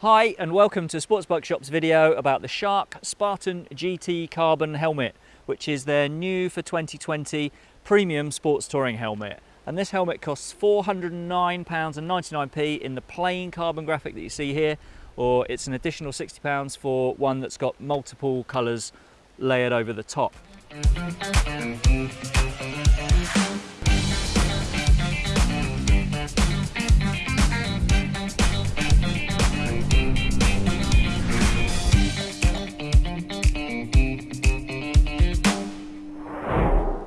Hi and welcome to Sports Shop's video about the Shark Spartan GT Carbon helmet which is their new for 2020 premium sports touring helmet and this helmet costs £409.99p in the plain carbon graphic that you see here or it's an additional £60 for one that's got multiple colours layered over the top.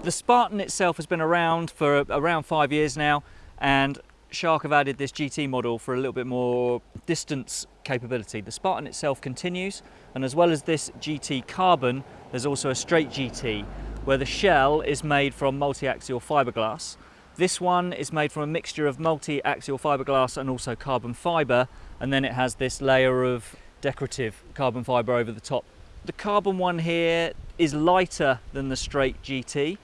The Spartan itself has been around for around five years now and Shark have added this GT model for a little bit more distance capability. The Spartan itself continues and as well as this GT Carbon there's also a straight GT where the shell is made from multi-axial fiberglass. This one is made from a mixture of multi-axial fiberglass and also carbon fiber and then it has this layer of decorative carbon fiber over the top. The carbon one here is lighter than the straight GT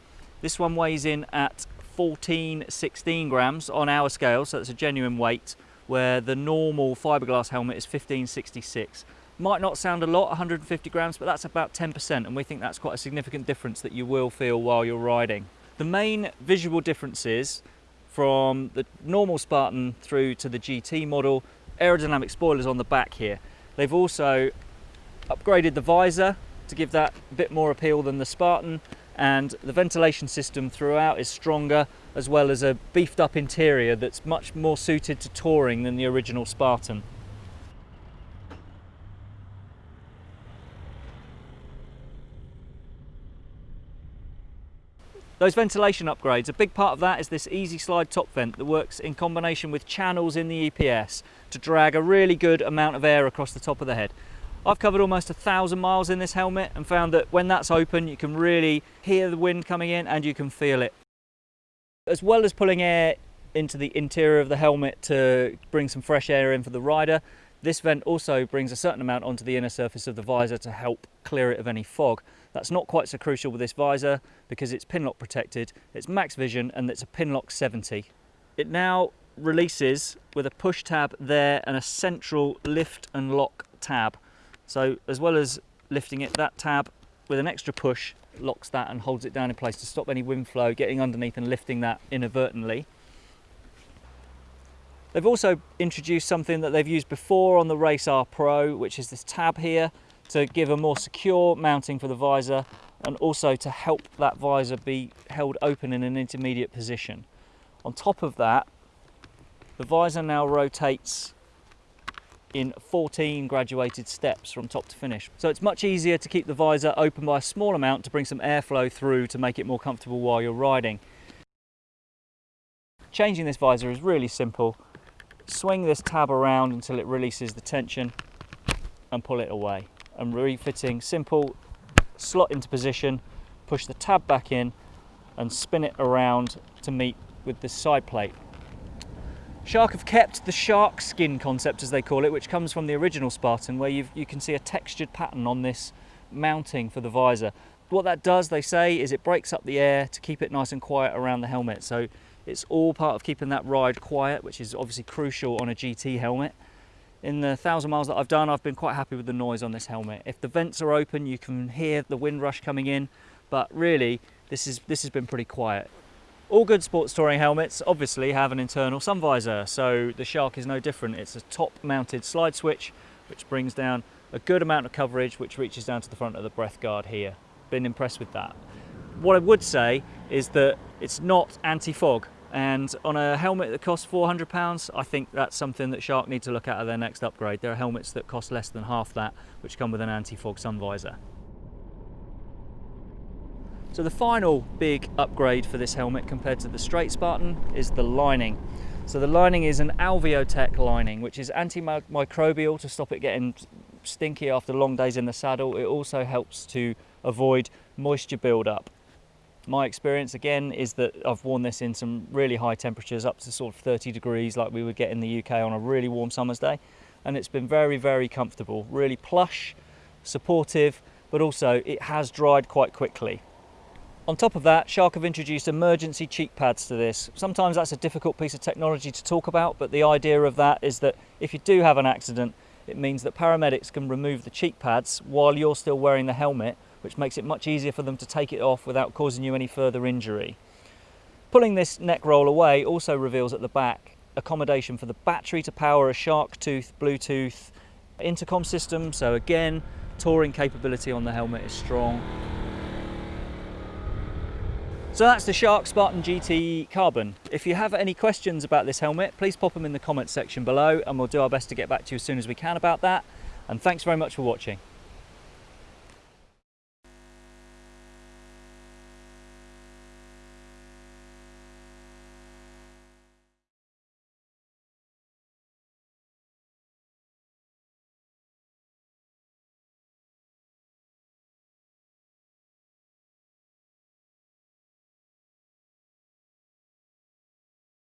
this one weighs in at 14, 16 grams on our scale, so it's a genuine weight, where the normal fiberglass helmet is 1566. Might not sound a lot, 150 grams, but that's about 10%, and we think that's quite a significant difference that you will feel while you're riding. The main visual differences from the normal Spartan through to the GT model, aerodynamic spoilers on the back here. They've also upgraded the visor to give that a bit more appeal than the Spartan, and the ventilation system throughout is stronger as well as a beefed up interior that's much more suited to touring than the original Spartan. Those ventilation upgrades, a big part of that is this easy slide top vent that works in combination with channels in the EPS to drag a really good amount of air across the top of the head. I've covered almost a thousand miles in this helmet and found that when that's open you can really hear the wind coming in and you can feel it. As well as pulling air into the interior of the helmet to bring some fresh air in for the rider, this vent also brings a certain amount onto the inner surface of the visor to help clear it of any fog. That's not quite so crucial with this visor because it's pinlock protected, it's max vision and it's a pinlock 70. It now releases with a push tab there and a central lift and lock tab so as well as lifting it, that tab with an extra push locks that and holds it down in place to stop any wind flow getting underneath and lifting that inadvertently. They've also introduced something that they've used before on the Race R Pro, which is this tab here to give a more secure mounting for the visor and also to help that visor be held open in an intermediate position. On top of that, the visor now rotates in 14 graduated steps from top to finish. So it's much easier to keep the visor open by a small amount to bring some airflow through to make it more comfortable while you're riding. Changing this visor is really simple. Swing this tab around until it releases the tension and pull it away. And refitting, simple, slot into position, push the tab back in and spin it around to meet with the side plate. Shark have kept the shark skin concept, as they call it, which comes from the original Spartan, where you can see a textured pattern on this mounting for the visor. What that does, they say, is it breaks up the air to keep it nice and quiet around the helmet. So it's all part of keeping that ride quiet, which is obviously crucial on a GT helmet. In the thousand miles that I've done, I've been quite happy with the noise on this helmet. If the vents are open, you can hear the wind rush coming in, but really, this, is, this has been pretty quiet. All good sports touring helmets obviously have an internal sun visor, so the Shark is no different. It's a top mounted slide switch, which brings down a good amount of coverage, which reaches down to the front of the breath guard here. Been impressed with that. What I would say is that it's not anti-fog, and on a helmet that costs £400, I think that's something that Shark need to look at at their next upgrade. There are helmets that cost less than half that, which come with an anti-fog sun visor. So the final big upgrade for this helmet compared to the straight Spartan is the lining. So the lining is an Alveotec lining, which is antimicrobial to stop it getting stinky after long days in the saddle. It also helps to avoid moisture buildup. My experience again is that I've worn this in some really high temperatures up to sort of 30 degrees like we would get in the UK on a really warm summer's day and it's been very very comfortable really plush supportive but also it has dried quite quickly on top of that, Shark have introduced emergency cheek pads to this. Sometimes that's a difficult piece of technology to talk about, but the idea of that is that if you do have an accident, it means that paramedics can remove the cheek pads while you're still wearing the helmet, which makes it much easier for them to take it off without causing you any further injury. Pulling this neck roll away also reveals at the back accommodation for the battery to power a Sharktooth Bluetooth intercom system. So again, touring capability on the helmet is strong. So that's the Shark Spartan GT Carbon. If you have any questions about this helmet, please pop them in the comments section below and we'll do our best to get back to you as soon as we can about that. And thanks very much for watching.